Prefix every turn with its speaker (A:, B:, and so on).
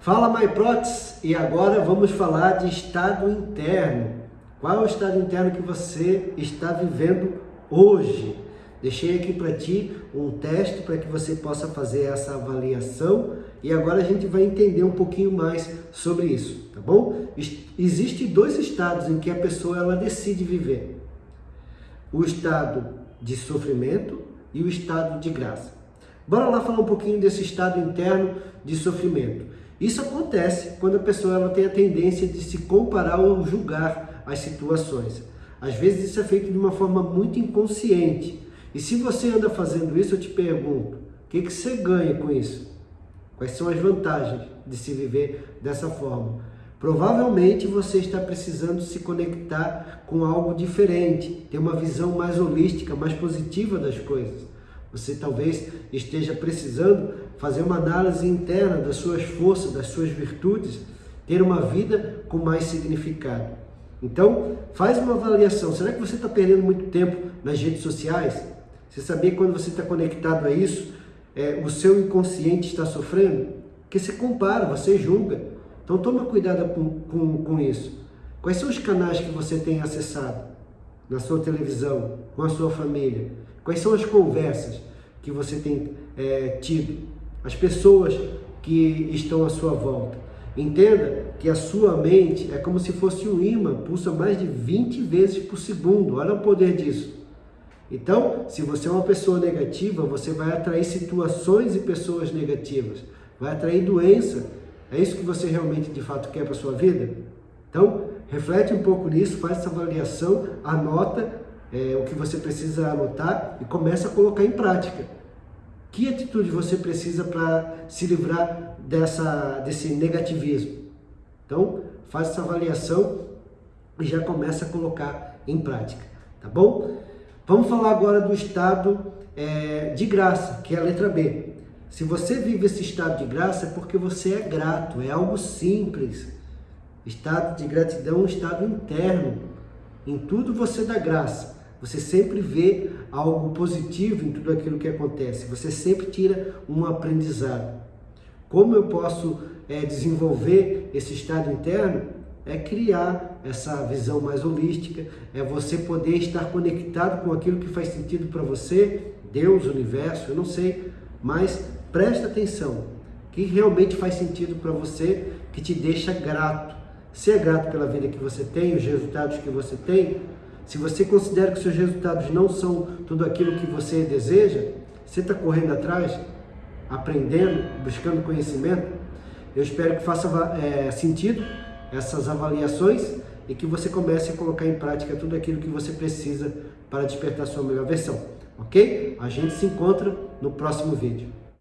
A: Fala MyProtes e agora vamos falar de estado interno. Qual é o estado interno que você está vivendo hoje? Deixei aqui para ti um teste para que você possa fazer essa avaliação e agora a gente vai entender um pouquinho mais sobre isso, tá bom? Existem dois estados em que a pessoa ela decide viver. O estado de sofrimento e o estado de graça. Bora lá falar um pouquinho desse estado interno de sofrimento. Isso acontece quando a pessoa ela tem a tendência de se comparar ou julgar as situações. Às vezes isso é feito de uma forma muito inconsciente. E se você anda fazendo isso, eu te pergunto, o que, que você ganha com isso? Quais são as vantagens de se viver dessa forma? Provavelmente você está precisando se conectar com algo diferente, ter uma visão mais holística, mais positiva das coisas. Você talvez esteja precisando fazer uma análise interna das suas forças, das suas virtudes, ter uma vida com mais significado. Então, faz uma avaliação. Será que você está perdendo muito tempo nas redes sociais? Você sabia quando você está conectado a isso, é, o seu inconsciente está sofrendo? Porque você compara, você julga. Então, toma cuidado com, com, com isso. Quais são os canais que você tem acessado na sua televisão, com a sua família? Quais são as conversas que você tem é, tido? As pessoas que estão à sua volta. Entenda que a sua mente é como se fosse um imã, pulsa mais de 20 vezes por segundo. Olha o poder disso. Então, se você é uma pessoa negativa, você vai atrair situações e pessoas negativas. Vai atrair doença. É isso que você realmente, de fato, quer para a sua vida? Então, reflete um pouco nisso, faz essa avaliação, anota é, o que você precisa anotar e começa a colocar em prática. Que atitude você precisa para se livrar dessa, desse negativismo? Então, faz essa avaliação e já começa a colocar em prática, tá bom? Vamos falar agora do estado é, de graça, que é a letra B. Se você vive esse estado de graça é porque você é grato, é algo simples. Estado de gratidão é um estado interno. Em tudo você dá graça. Você sempre vê algo positivo em tudo aquilo que acontece. Você sempre tira um aprendizado. Como eu posso é, desenvolver esse estado interno? É criar essa visão mais holística, é você poder estar conectado com aquilo que faz sentido para você, Deus, universo, eu não sei, mas presta atenção, que realmente faz sentido para você, que te deixa grato. Se é grato pela vida que você tem, os resultados que você tem, se você considera que seus resultados não são tudo aquilo que você deseja, você está correndo atrás, aprendendo, buscando conhecimento, eu espero que faça é, sentido essas avaliações e que você comece a colocar em prática tudo aquilo que você precisa para despertar sua melhor versão, ok? A gente se encontra no próximo vídeo.